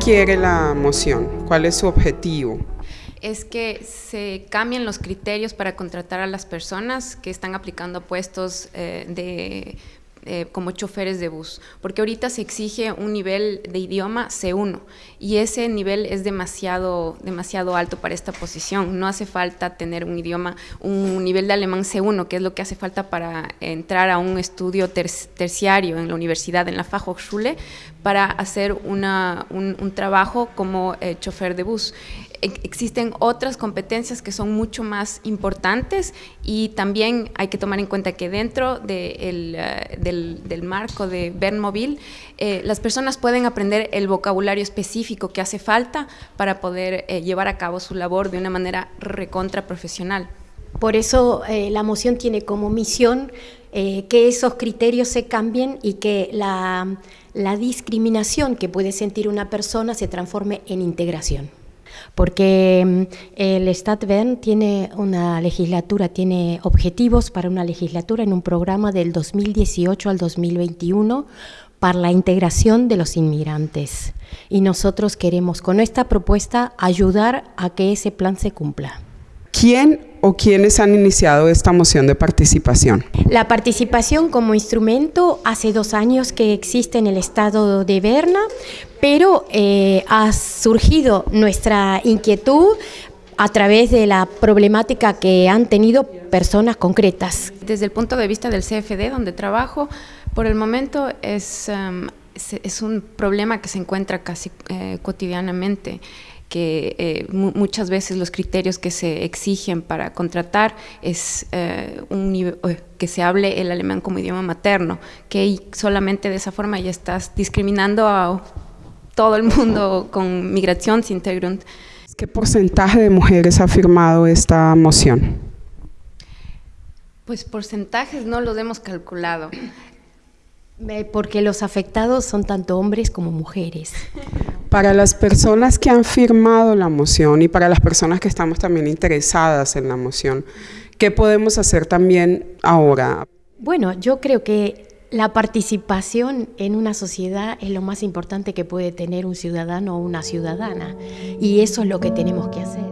quiere la moción? ¿Cuál es su objetivo? es que se cambien los criterios para contratar a las personas que están aplicando puestos eh, de eh, como choferes de bus, porque ahorita se exige un nivel de idioma C1 y ese nivel es demasiado, demasiado alto para esta posición. No hace falta tener un idioma, un nivel de alemán C1, que es lo que hace falta para entrar a un estudio terciario en la universidad, en la Fachhochschule, para hacer una, un, trabajo como eh, chofer de bus existen otras competencias que son mucho más importantes y también hay que tomar en cuenta que dentro eh, del, marco de Bernmobile, eh, las personas pueden aprender el vocabulario específico que hace falta para poder eh, llevar a cabo su labor de una manera recontra profesional. Por eso la moción tiene como misión que esos criterios se cambien y que la, la discriminación que puede sentir una persona se transforme en integración porque mm, el Stadtbern tiene una legislatura, tiene objetivos para una legislatura en un programa del 2018 al 2021 para la integración de los inmigrantes. Y nosotros queremos con esta propuesta ayudar a que ese plan se cumpla. ¿Quién o quiénes han iniciado esta moción de participación? La participación como instrumento hace dos años que existe en el estado de Berna, pero eh, ha surgido nuestra inquietud a través de la problemática que han tenido personas concretas. Desde el punto de vista del CFD, donde trabajo, por el momento es, um, es, un problema que se encuentra casi eh, cotidianamente que eh, muchas veces los criterios que se exigen para contratar es eh, un que se hable el alemán como idioma materno, que solamente de esa forma ya estás discriminando a todo el mundo con migración sin Hintergrund. ¿Qué porcentaje de mujeres ha firmado esta moción? Pues porcentajes no los hemos calculado. Porque los afectados son tanto hombres como mujeres. Para las personas que han firmado la moción y para las personas que estamos también interesadas en la moción, ¿qué podemos hacer también ahora? Bueno, yo creo que la participación en una sociedad es lo más importante que puede tener un ciudadano o una ciudadana y eso es lo que tenemos que hacer.